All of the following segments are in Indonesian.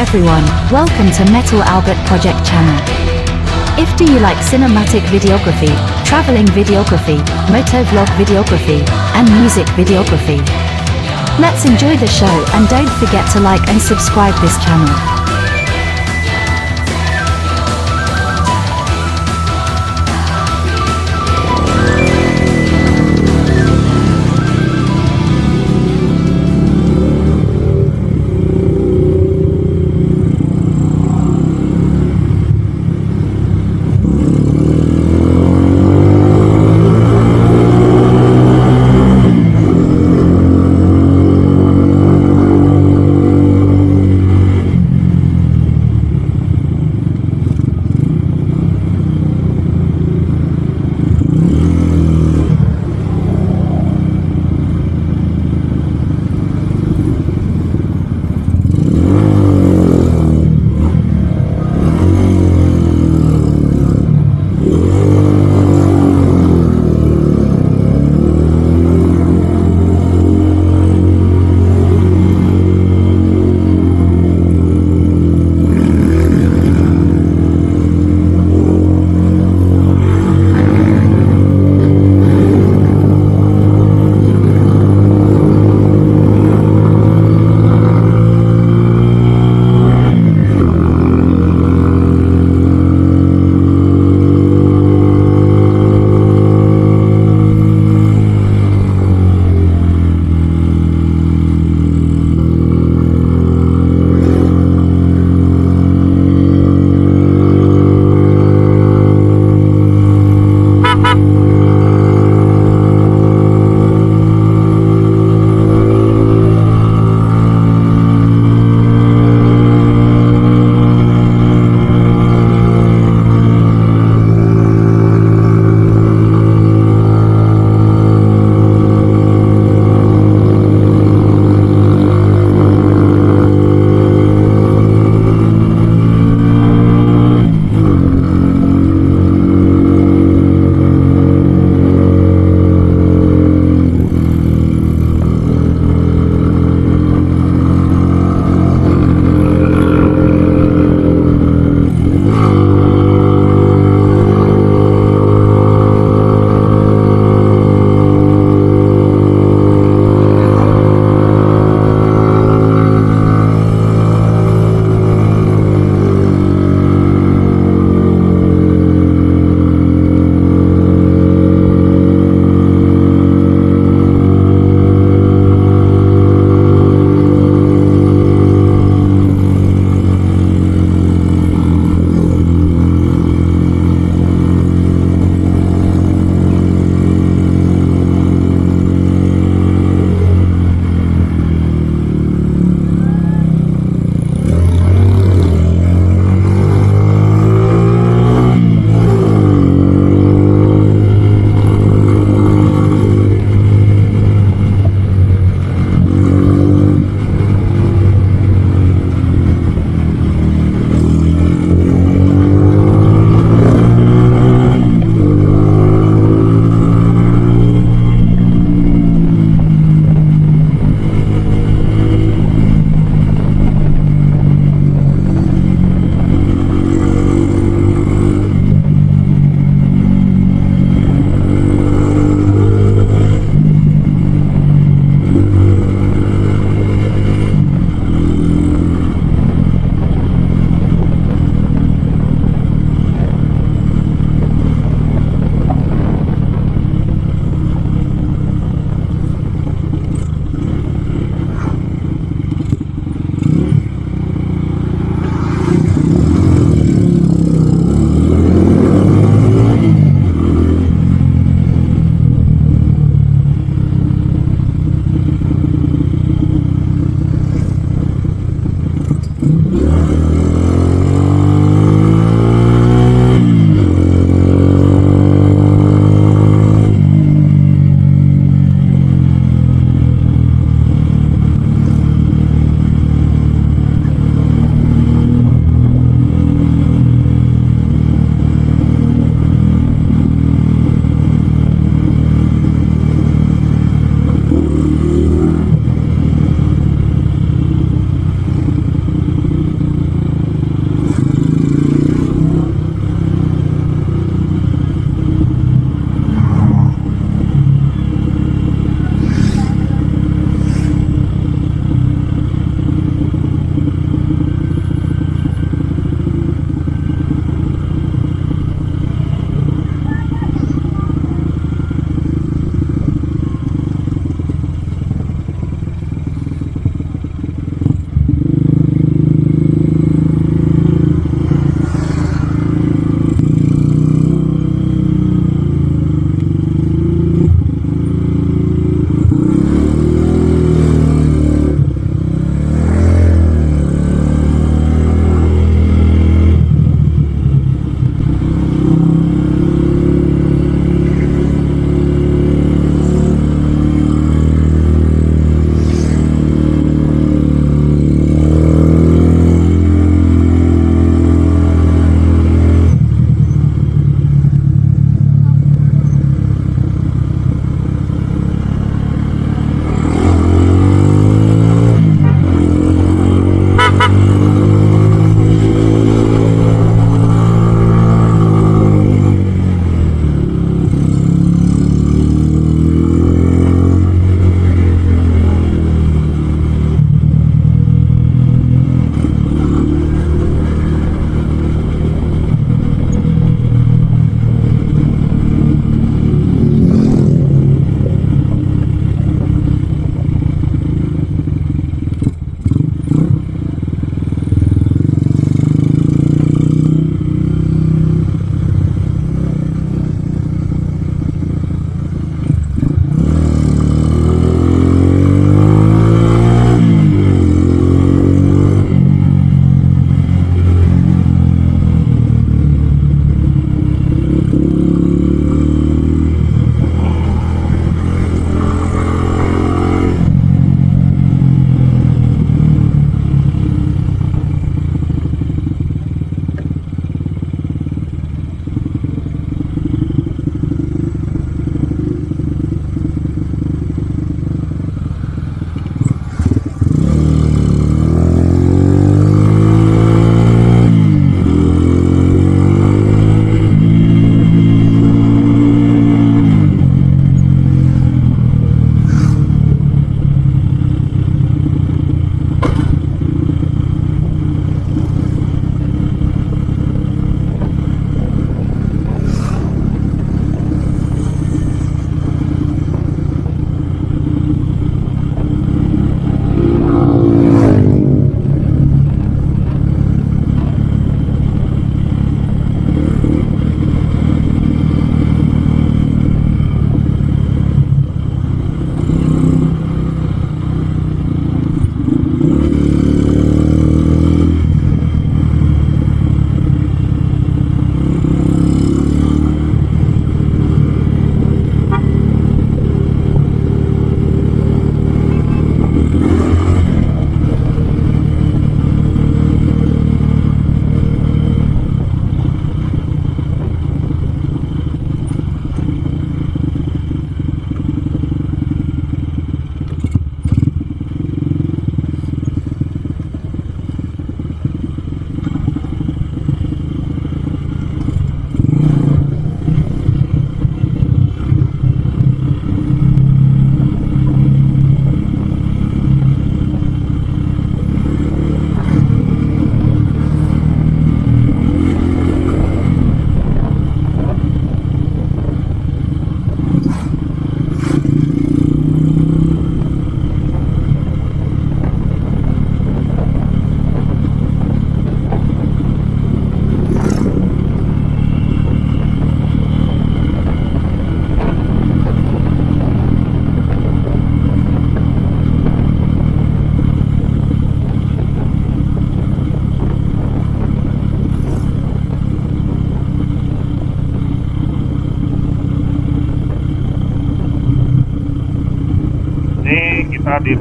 everyone, welcome to Metal Albert Project channel. If do you like cinematic videography, traveling videography, motovlog videography, and music videography? Let's enjoy the show and don't forget to like and subscribe this channel.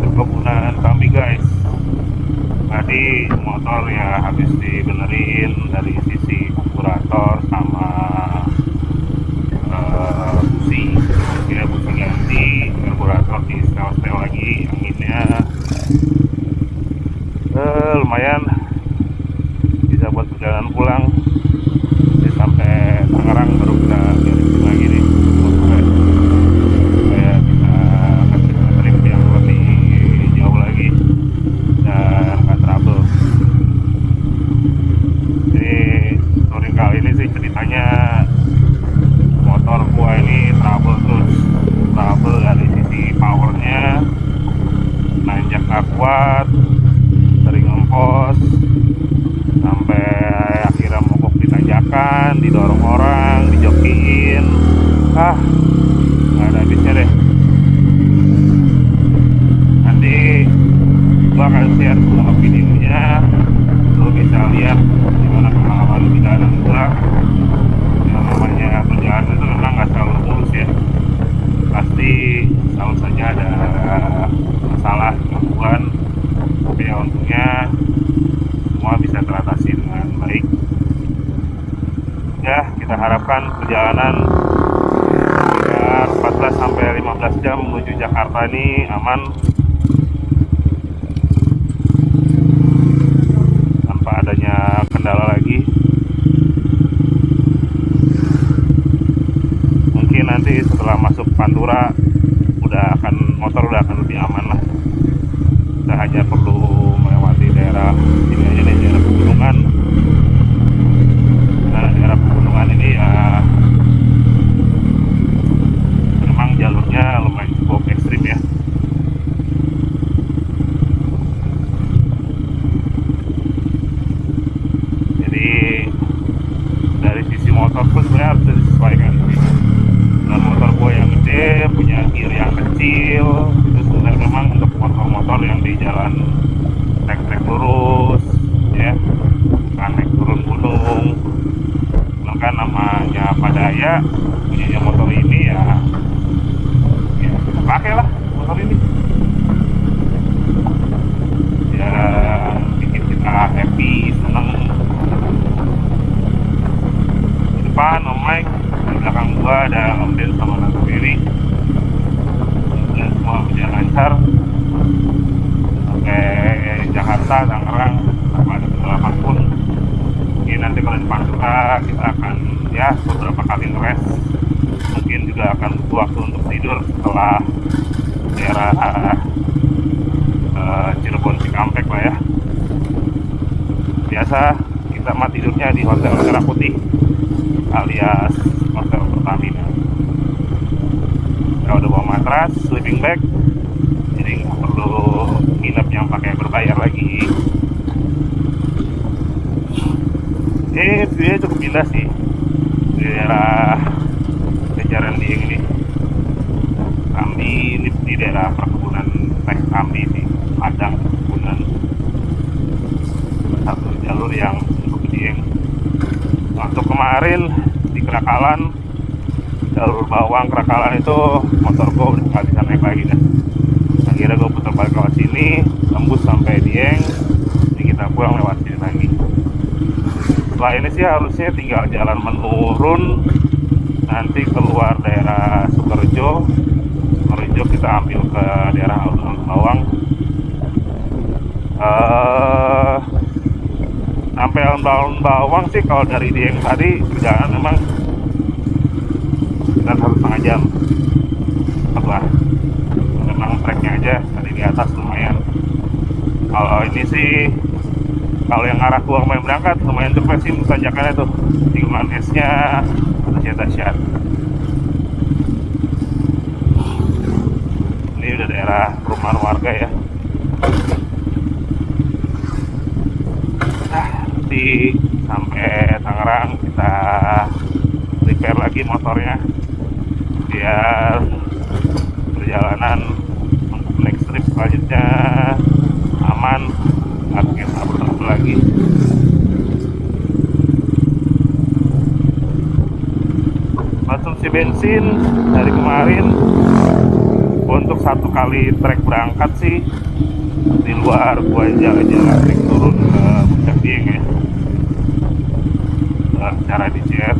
Di perkebunan kami guys. Tadi motor ya habis dibenerin dari sisi karburator sama busi. Ganti karburator di lagi anginnya. Uh, lumayan. Bisa buat perjalanan pulang Jadi sampai Tangerang baru kita beresin lagi nih motornya supaya bisa kasih trip yang lebih jauh lagi dan nggak trouble jadi touring kali ini sih ceritanya motor gua ini trouble terus trouble dari sisi powernya nanjak nggak kuat sering ngempos sampai akhirnya mogok di tanjakan didorong orang dijokiin ah nggak ada habisnya deh nanti gua akan share semua videonya lu bisa lihat gimana pengalaman perjalanan gua yang namanya perjalanan itu memang nggak selalu mulus ya pasti selalu saja ada masalah gangguan tapi ya untungnya semua bisa teratasi dengan baik. Ya kita harapkan perjalanan sekitar 14 sampai 15 jam menuju Jakarta ini aman. Tanpa adanya kendala lagi. Mungkin nanti setelah masuk Pantura udah akan motor udah akan lebih aman lah kita hanya perlu melewati daerah ini aja nih daerah pegunungan nah daerah pegunungan ini ya memang jalurnya lumayan cukup ekstrim ya jadi dari sisi motor pun sebenarnya harus disesuaikan sih dengan motor gue yang gede punya gear yang kecil itu sebenarnya memang untuk motor-motor yang di jalan trek-trek lurus ya bukan naik turun gunung maka namanya padaya punyanya motor ini ya ya kita pakai lah motor ini ya bikin kita happy seneng di depan om Mike di belakang gua ada om Den sama Tante Mary dan semua berjalan lancar sampai Jakarta Tangerang tanpa ada kendala apa pun mungkin nanti kalau di Pantura kita akan ya beberapa kali ngeres mungkin juga akan butuh waktu untuk tidur setelah daerah eh, Cirebon Cikampek lah ya. Biasa kita mah tidurnya di hotel Merah Putih alias hotel Pertamina. Kita udah bawa matras sleeping bag jadi nggak perlu nginep yang pakai berbayar lagi eh dia cukup indah sih. Di daerah kejaran dieng ini. Kami ini di daerah perkebunan teh kami di Padang perkebunan. Satu jalur yang cukup dieng waktu kemarin di Kerakalan jalur bawang Kerakalan itu motor gue udah nggak bisa naik lagi dah. Akhirnya gue putar balik lewat sini tembus sampai Dieng jadi kita pulang lewat sini lagi setelah ini sih harusnya tinggal jalan menurun nanti keluar daerah Sukerjo Sukerjo kita ambil ke daerah alun-alun Bawang. Eh sampai alun-alun Bawang sih kalau dari Dieng tadi perjalanan memang sekitar satu setengah jam. Lah. Memang treknya aja tadi di atas lumayan. Kalau ini sih kalau yang arah gua kemarin berangkat lumayan cepet sih tanjakannya tuh. Tikungan esnya masih dahsyat ini udah daerah perumahan warga ya. Nah nanti sampai Tangerang kita repair lagi motornya. Biar perjalanan next trip selanjutnya aman bikin trouble lagi. Konsumsi bensin dari kemarin untuk satu kali trek berangkat sih di luar gua jalan-jalan naik turun ke puncak Dieng ya. Eh, cara di CS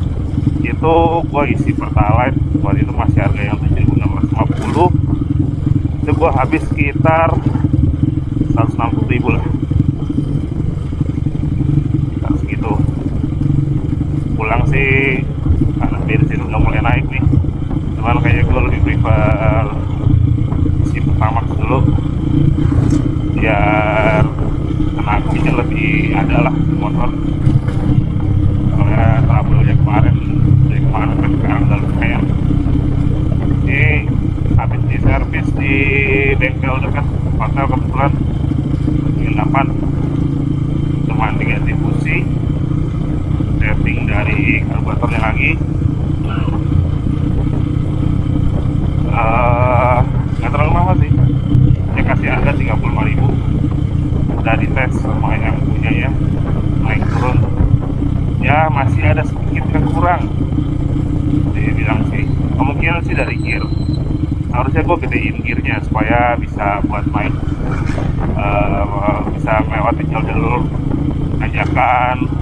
itu gua isi pertalite waktu itu masih harga yang 7650 itu gua habis sekitar 160 ribu lah sekitar segitu pulang sih. Karena bensin udah mulai naik nih. Cuman kayaknya gue lebih prefer isi pertamax dulu. Biar tenaganya lebih ada lah motor. Soalnya trouble-nya kemarin dari kemarin sampai sekarang udah lumayan. Ini habis di servis di bengkel dekat hotel kebetulan penginapan cuman diganti busi dari karburatornya lagi. Eh, nggak terlalu mahal sih. Saya kasih harga 35.000 udah dites sama yang punya ya. Naik turun. Ya masih ada sedikit yang kurang. Dia bilang sih kemungkinan sih dari gear. Harusnya gue gedein gearnya supaya bisa buat main eh, bisa melewati jalur-jalur tanjakan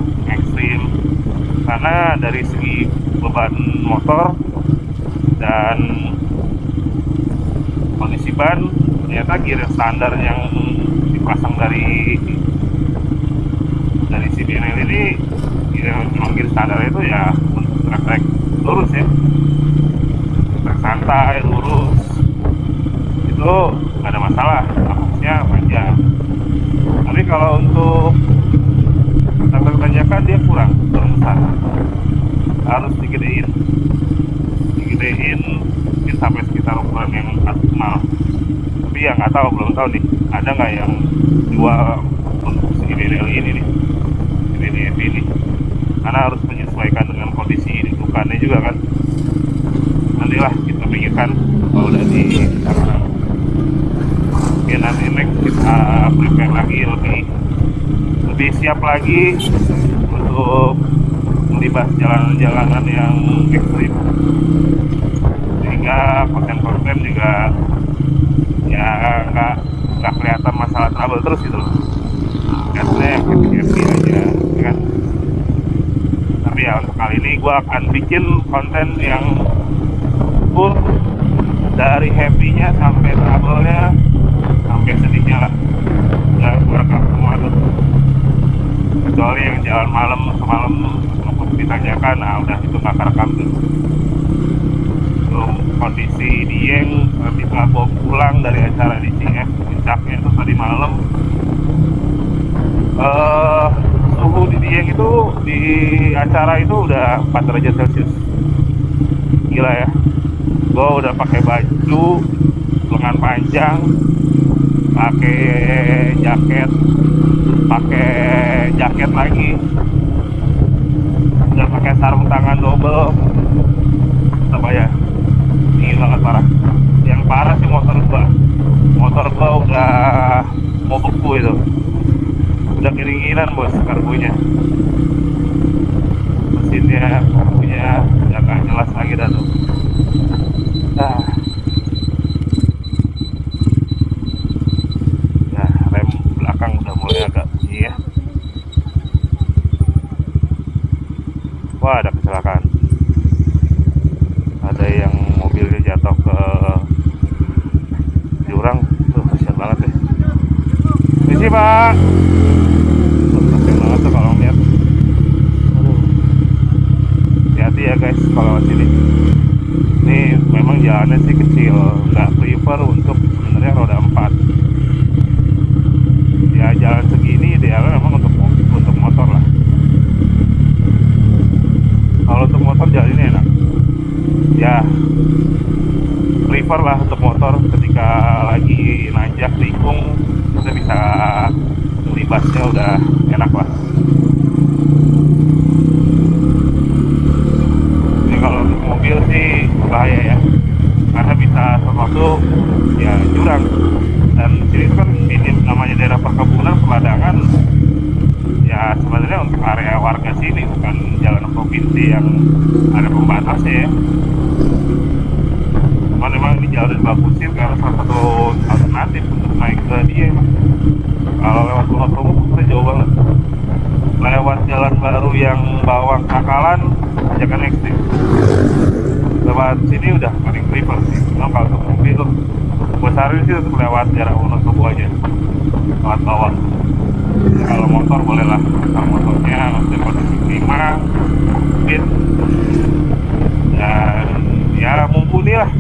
karena dari segi beban motor dan kondisi ban ternyata gear standar yang dipasang dari dari si ini gear yang gear standar itu ya untuk trek-trek lurus ya. Trek santai lurus. Itu nggak ada masalah maksudnya panjang. Tapi kalau untuk trek tanjakan dia kurang besar harus digedein. Digedein mungkin sampai sekitar ukuran yang maksimal tapi ya nggak tahu belum tahu nih. Ada nggak yang jual untuk BDL ini nih? Si BDF ini. Karena harus menyesuaikan dengan kondisi dudukannya juga kan. Nantilah kita pikirkan kalau udah di sana oke nanti next kita prepare lagi lebih lebih siap lagi untuk melibas jalan-jalanan yang ekstrim. Sehingga konten-konten juga ya nggak nggak kelihatan masalah trouble terus gitu loh. Happy happy aja ya kan? Tapi ya untuk kali ini gua akan bikin konten yang full dari happy-nya sampai trouble-nya sampai sedihnya lah. Ya gua rekam kecuali yang jalan malam semalam untuk ditanyakan nah udah itu nggak kerekam tuh. Kondisi Dieng ketika gua pulang dari acara di CF puncaknya itu tadi malam. Eh suhu di Dieng itu di acara itu udah 4 derajat celcius. Gila ya. Gua udah pakai baju lengan panjang pakai jaket jaket lagi. Udah pakai sarung tangan double. Apa ya? Dingin banget parah. Yang parah sih motor gua. Motor gua udah mau beku itu. Udah keringinan bos karbunya mesinnya karbunya udah gak jelas lagi dah tuh. Ah. ya rem belakang udah mulai agak bunyi ya wah ada kecelakaan ada yang mobilnya jatuh ke jurang tuh kasihan banget ya misi pak banget tuh kalau ngeliat hati-hati ya guys kalau sini ini memang jalannya sih kecil nggak prefer untuk sebenarnya roda 4 ya jalan segini idealnya memang untuk untuk motor lah kalau untuk motor jalan ini enak ya prefer lah untuk motor ketika lagi nanjak tikung kita bisa melibasnya udah enak lah ini kalau untuk mobil sih bahaya ya karena bisa sesuatu ya jurang dan sini itu kan ini namanya daerah perkebunan peladangan ya sebenarnya untuk area warga sini bukan provinsi yang ada pembatasnya ya. Cuma cuman memang di jalan dibagusin karena salah satu alternatif untuk naik ke dia kalau lewat Gunung Bromo kita jauh banget. Lewat jalan baru yang bawang kakalan ajakan ekstrim lewat sini udah paling prefer sih. Memang kalau untuk mobil gue saranin sih untuk lewat jarak Wonosobo aja. Lewat bawah kalau motor boleh lah kalau motornya maksudnya kondisi klima speed dan ya mumpuni lah.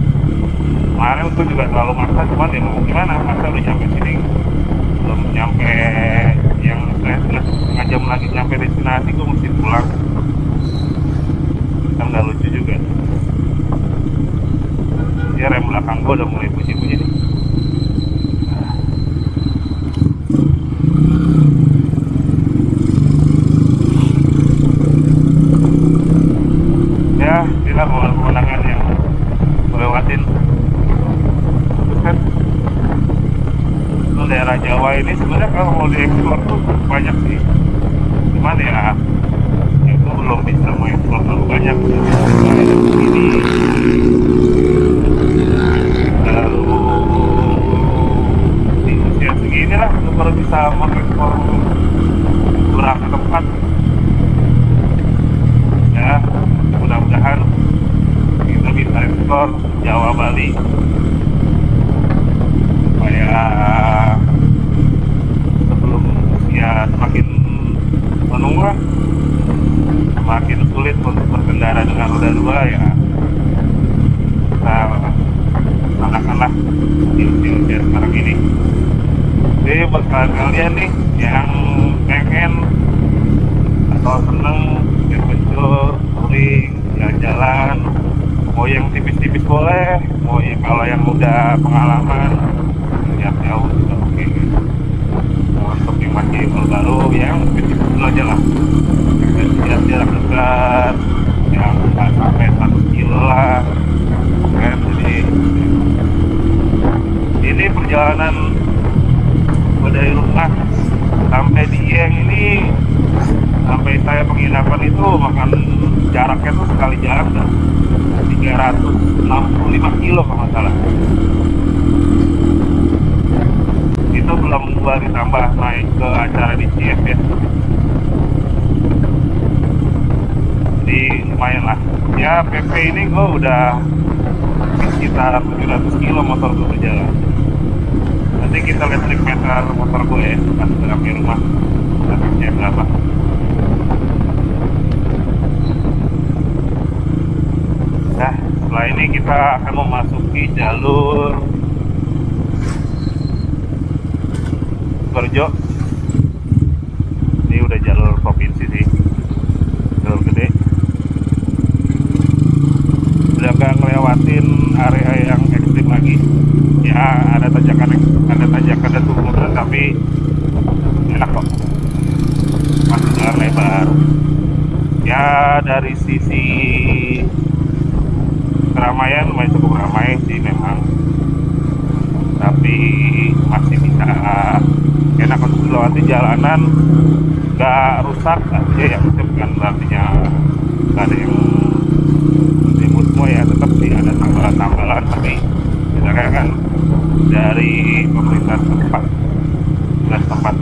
Kemarin itu juga terlalu maksa cuman ya mau gimana masa udah nyampe sini belum nyampe yang saya setengah jam lagi nyampe destinasi gue mesti pulang. Kan nggak lucu juga. Ya rem belakang gue udah mulai bunyi-bunyi nih ya inilah pemandangan yang melewatin Buset. Itu daerah Jawa ini sebenarnya kalau mau dieksplor tuh banyak sih. Cuman ya itu belum bisa mengeksplor terlalu banyak. Ini lalu di usia segini lah baru bisa mengeksplor beberapa tempat. Ya mudah-mudahan kita bisa ekspor Jawa Bali. Supaya sebelum usia semakin menua semakin sulit untuk berkendara dengan roda dua ya. Kita laksanakanlah di usia-usia sekarang ini. Jadi buat kalian nih yang pengen atau seneng adventure, touring, jalan-jalan mau yang tipis-tipis boleh mau yang kalau yang udah pengalaman lihat jauh juga oke. Nah, untuk yang masih baru yang tipis-tipis dulu aja lah. Yang lihat jarak dekat yang nggak sampai satu kilo lah. Kan jadi ini perjalanan dari rumah sampai di Dieng ini sampai saya penginapan itu makan jaraknya tuh sekali jalan udah 365 kilo kalau nggak salah. Itu belum gua ditambah naik ke acara di CF ya jadi lumayan lah. Ya PP ini gua udah sekitar 700 kilo motor gua berjalan. Nanti kita lihat meter motor gue ya pas sampai rumah. Grafiknya berapa nah setelah ini kita akan memasuki jalur Kerjo ini udah jalur provinsi sih. Jalur gede. Udah gak ngelewatin area yang ekstrim lagi. Ya ada tanjakan ada tanjakan dan turunan tapi enak kok. Masih jalan lebar. Ya dari sisi keramaian lumayan cukup ramai sih memang. Tapi masih bisa enak untuk dilewati jalanan. Nggak rusak artinya ya bukan artinya. Nggak ada yang ribut semua ya tetap sih ada tambalan-tambalan tapi misalnya kan dari pemerintah tempat tempat